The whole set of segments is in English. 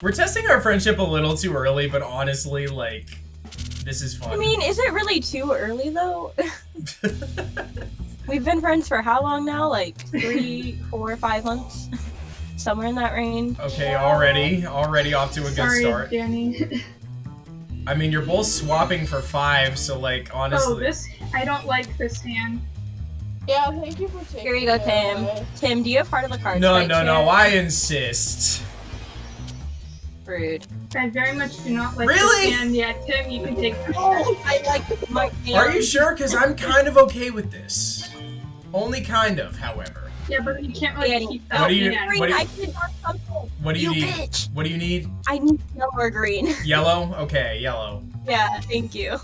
We're testing our friendship a little too early, but honestly, like, this is fun. I mean, is it really too early though? We've been friends for how long now? Like three, four, five months? Somewhere in that range. okay, already, already off to a good Sorry, start. Danny. I mean, you're both swapping for five, so like, honestly. oh, this I don't like this hand. Yeah, thank you for taking Here you go, Tim. Tim, do you have part of the cards? no, right no, no. I insist. Rude. I very much do not like Really? this hand. Yeah, Tim, you can take this. Oh, I like my Are you sure? Because I'm kind of okay with this. Only kind of, however. Yeah, but you can't really Danny. keep that What do you- what do you- I did not something. What do you, You need? bitch. What do you need? I need yellow or green. Yellow? Okay, yellow. yeah, thank you.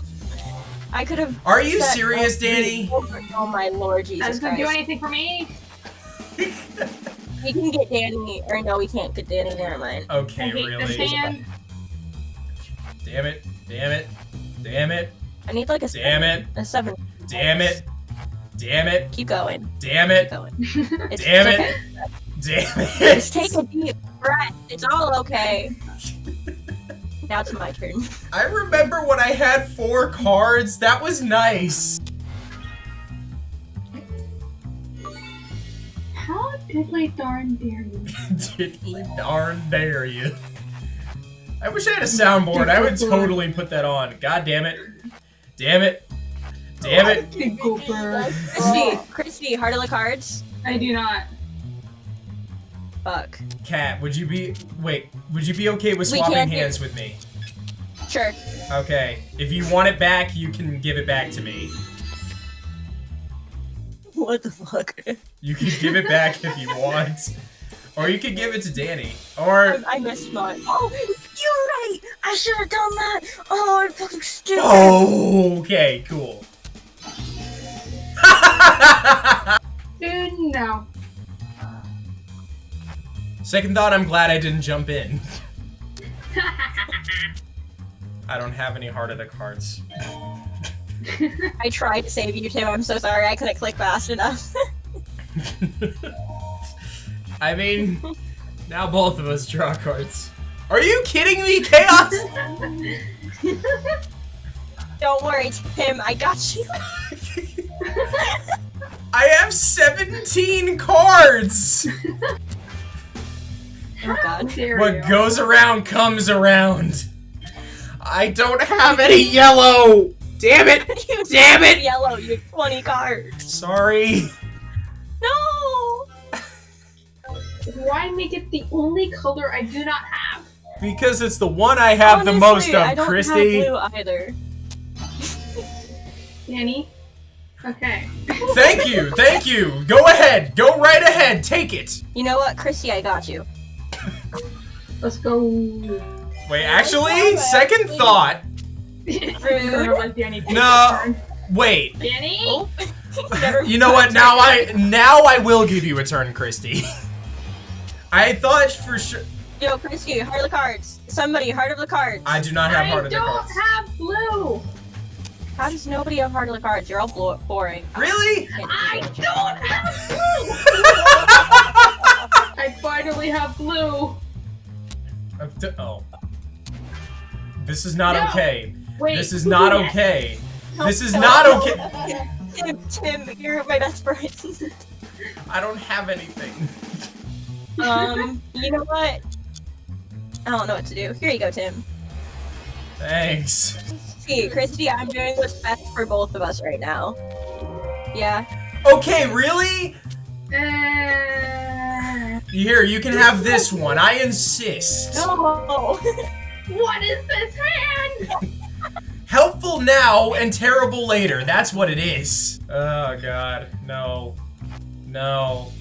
I could have. Are you serious, Danny? the- Oh my lord, That Jesus doesn't do anything for me. We can get Danny, or no, we can't get Danny. Never mind. Okay, really? Damn it. Damn it. Damn it. I need like a Damn seven. it. A seven. Damn it. Damn it. Keep going. Damn it! Keep it. going. It's, Damn it's it. okay. Damn Just take it. a deep breath. It's all okay. now it's my turn. I remember when I had four cards. That was nice. Diddly darn dare you? Diddly darn dare you. I wish I had a soundboard. I would totally put that on. God damn it. Damn it. Damn it. Tickle bird. Christy, Christy, heart of the cards. I do not. Fuck. Cat, would you be wait, would you be okay with swapping hands with me? Sure. Okay. If you want it back, you can give it back to me. What the fuck? You can give it back if you want. Or you could give it to Danny. Or I, I missed mine. Oh, you're right. I should have done that. Oh, I'm fucking stupid. Oh, okay, cool. Dude, no. Second thought, I'm glad I didn't jump in. I don't have any heart of the cards. I tried to save you, too. I'm so sorry. I couldn't click fast enough. I mean, now both of us draw cards. Are you kidding me, Chaos? Don't worry, Tim. I got you. I have 17 cards! Oh god. What goes around comes around. I don't have any yellow! Damn it! Damn it! Yellow. You have 20 cards. Sorry. Why make it the only color I do not have? Because it's the one I have the most Honestly, I of, don't Christy. Have blue either. Danny? Okay. Thank you, thank you. Go ahead, go right ahead, take it. You know what, Christy? I got you. Let's go. Wait, actually, second thought. Girl, let Danny take No. Wait, Danny? Oh. You know what? Now I now I will give you a turn, Christy. I thought for sure. Yo, Christy, heart of the cards. Somebody, heart of the cards. I do not have I heart of the Cards. I don't have blue. How does nobody have heart of the cards? You're all blo- boring. Really? I don't have blue. I finally have blue. D- Oh. This is not No. okay. Wait. This is not yes. okay. No, This is no, not no. okay. Tim, Tim, you're my best friend. I don't have anything. um, you know what? I don't know what to do. Here you go, Tim. Thanks. See, Christy, I'm doing what's best for both of us right now. Yeah. Okay, really? Uh, Here, you can have this one. I insist. No. what is this hand? Helpful now and terrible later. That's what it is. Oh god. No. No.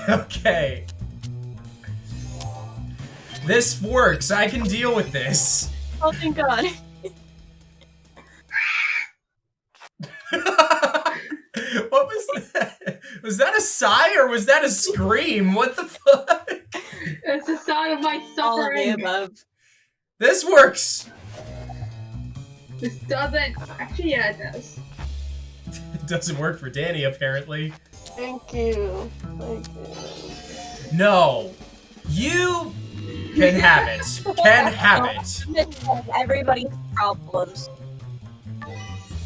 okay. This works. I can deal with this. oh, thank God. what was that? Was that a sigh or was that a scream? What the fuck? It's the sound of my suffering. All of the above. This works. This doesn't. Actually, yeah, it does. It doesn't work for Danny apparently. Thank you. Thank you. No. You Can have it. Can have it. Everybody's problems.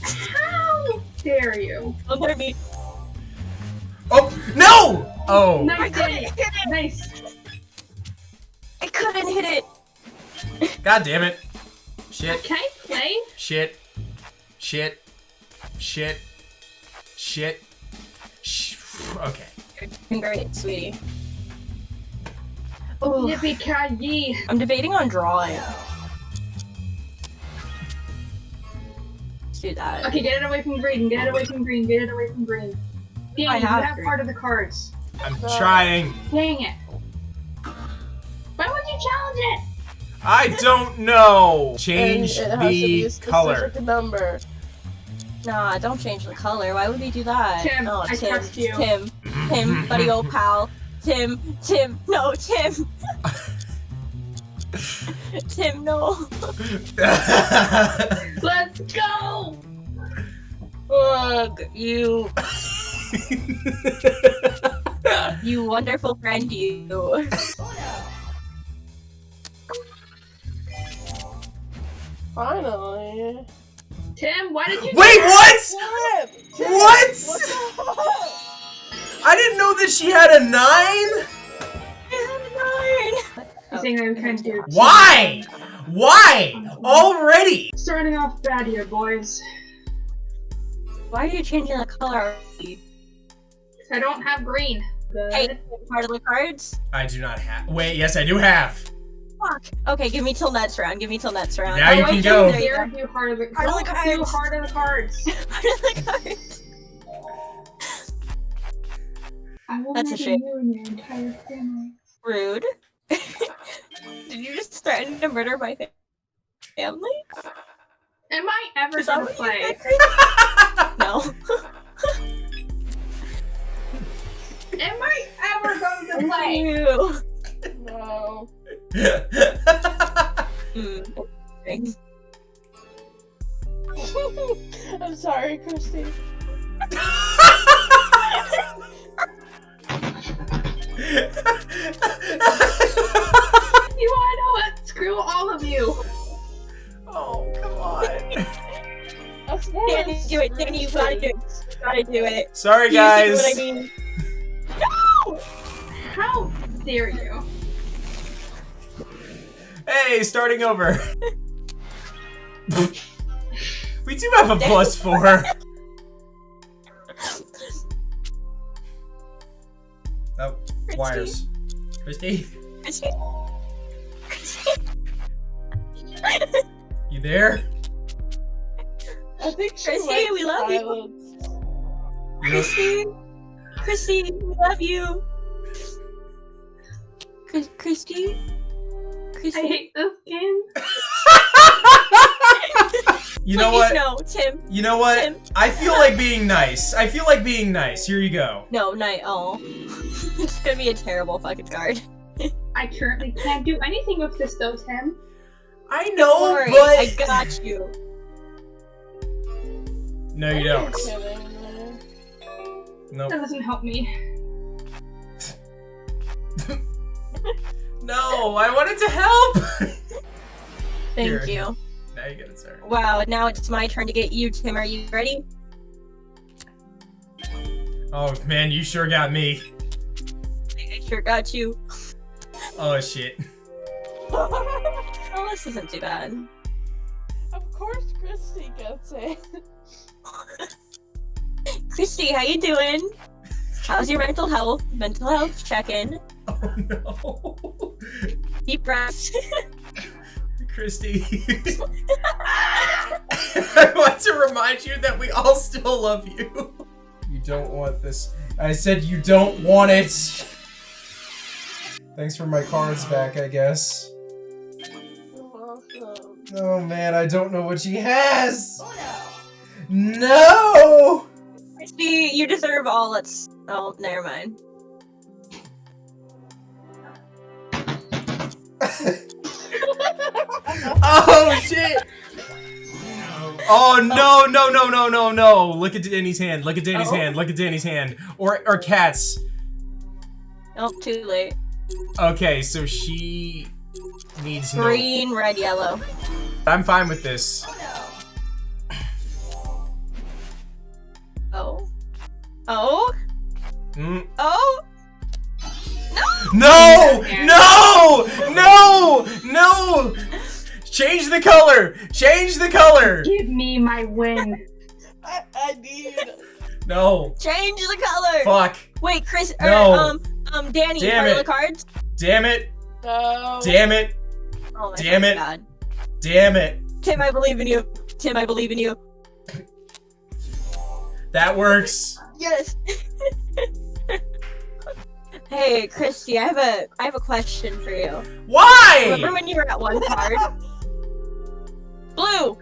How dare you? Don't let me. Oh no! Oh. No, I Nice, couldn't hit it. Nice. I couldn't hit it. God damn it. Shit. Can I play? Shit. Shit. Shit. Shit. Sh okay. You're doing great, sweetie. Oh, Yippee ki! I'm debating on drawing. Let's do that. Okay, get it away from green. Get it away from green. Get it away from green. Danny, I you have have green. part of the cards. I'm No. trying. Dang it. Why would you challenge it? I don't know. And Change it has to be the a specific color. number. Nah, don't change the color. Why would we do that? Tim, no, I Tim, trust you. Tim, Tim, buddy, old pal. Tim, Tim, no, Tim. Tim, no. Let's go! Ugh, you, you wonderful friend, you. Finally. Tim, why did you Wait, what? What? What? What? I didn't know that she had a nine. You think I'm trying to do Why? Why? Already? Starting off bad here, boys. Why are you changing the color? I don't have green. But Hey, part of the cards? I do not have. Wait, yes, I do have. Fuck. Okay, give me till next round. Give me till next round. Now oh, you can would go. There you dare go. do heart of the Heart of the Don't do cards. heart of the cards. part of the cards. I will That's a shame. you and your entire family. Rude. Did you just threaten to murder my fa- family? Am I ever Is gonna play? No. Am I ever going to play? Ew. No. Mm. Thanks. I'm sorry, Christy. You wanna know what? Screw all of you. oh, come on. That's more Danny, do it. Danny, you gotta do it. You gotta do it. Sorry, You see guys. what I mean? No! How dare you? Hey, starting over. we do have a plus four. Oh, wires. Christy, Christy. Christy. you there? I think Christy, likes we love you. silence. You Christy. Christy, we love you. Christy. I hate this game. You know Please what? no, Tim. You know what? Tim. I feel like being nice. I feel like being nice. Here you go. No, night. Oh, it's gonna be a terrible fucking card. I currently can't do anything with this though, Tim. I know, worry, but I got you. no, you don't. kidding me? No, That doesn't help me. no. I wanted to help. Thank Here. you. now you get it, sir. Wow, now it's my turn to get you, Tim. Are you ready? Oh man, you sure got me. I sure got you. Oh shit. Oh, this isn't too bad. of course, Christy gets it. Christy, how you doing? How's your mental health? Mental health check-in. Oh no. Deep breaths. Christy. I want to remind you that we all still love you. You don't want this. I said you don't want it. Thanks for my cards back, I guess. You're welcome. Oh man, I don't know what she has. Oh No. No! Christy, you deserve all. Let's. Oh, never mind. oh shit. Oh no no no no no no! Look at Danny's hand. Look at Danny's Oh. hand. Look at Danny's hand. Or or cats. Oh, too late. Okay, so she needs no. Green, red, yellow. I'm fine with this. Oh. Oh. Mm. Oh. No! No! No! No! Change the color! Change the color! Give me my win. I, I need. No. Change the color. Fuck. Wait, Chris. No. Or, um, um, Danny. Damn what are it. the cards? Damn it. No. Damn it. Oh my Damn it. God. Damn it. Tim, I believe in you. Tim, I believe in you. That works. Yes. hey, Christy, I have a I have a question for you. Why? Remember when you were at one card? Blue.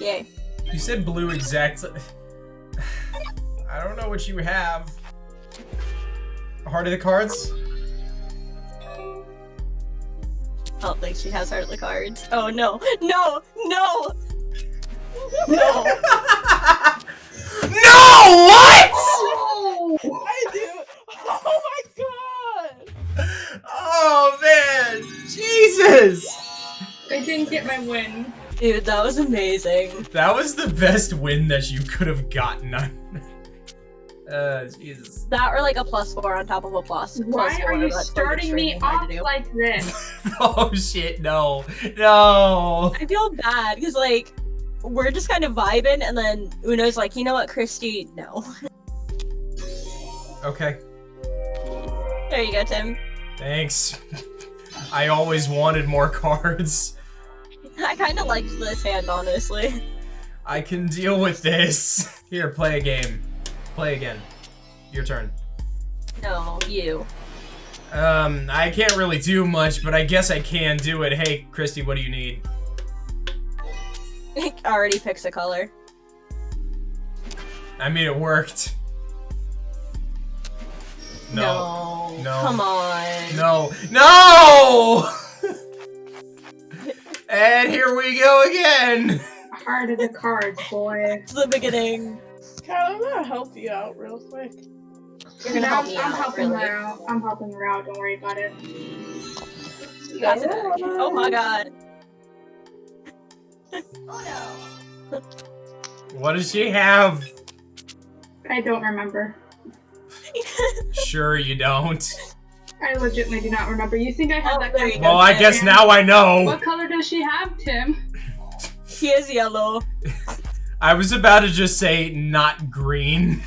Yay. You said blue exactly. I don't know what you have. Heart of the cards? I don't think she has heart of the cards. Oh no, no, no, no. no! My win. Dude, that was amazing. That was the best win that you could have gotten. uh, Jesus. That or like a plus four on top of a plus. plus Why four, are you starting me off like this? oh shit! No! No! I feel bad because like we're just kind of vibing, and then Uno's like, you know what, Christy? No. Okay. there you go, Tim. Thanks. I always wanted more cards. I kind of liked this hand, honestly. I can deal with this. Here, play a game. Play again. Your turn. No, you. Um, I can't really do much, but I guess I can do it. Hey, Christy, what do you need? already picks a color. I mean, it worked. No. No. No. Come on. No. No! And here we go again! Heart of the cards, boy. It's the beginning. Kyle, I'm gonna help you out real quick. You're gonna No, help me I'm out, helping really. her out. I'm helping her out. Don't worry about it. That's it. Oh my god. oh no. What does she have? I don't remember. Sure you don't. I legitimately do not remember. You think I had Oh, that? there you. Well, I guess now I know. What color does she have, Tim? he is yellow. I was about to just say not green.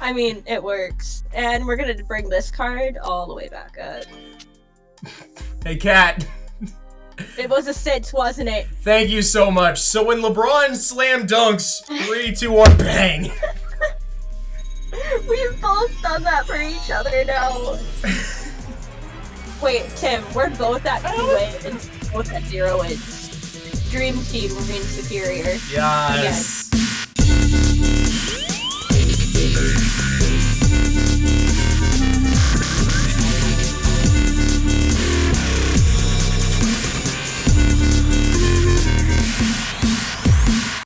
I mean, it works. And we're gonna bring this card all the way back up. Hey, Cat. It was a six, wasn't it? Thank you so much. So when LeBron slam dunks, three, two, one, bang. We've both done that for each other now. Wait, Tim, we're both at two wins, both at zero wins. Dream team remains superior. Yes.